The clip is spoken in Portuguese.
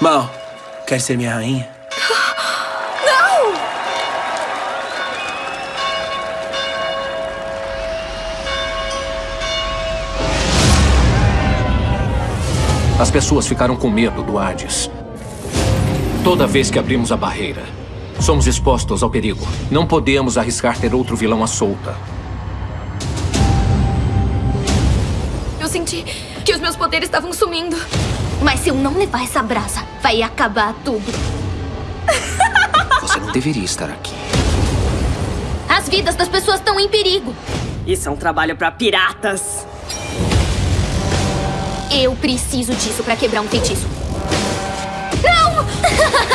Mal, quer ser minha rainha? Não! As pessoas ficaram com medo do Hades. Toda vez que abrimos a barreira, somos expostos ao perigo. Não podemos arriscar ter outro vilão à solta. Eu senti que os meus poderes estavam sumindo. Mas se eu não levar essa brasa, vai acabar tudo. Você não deveria estar aqui. As vidas das pessoas estão em perigo. Isso é um trabalho para piratas. Eu preciso disso para quebrar um feitiço. Não!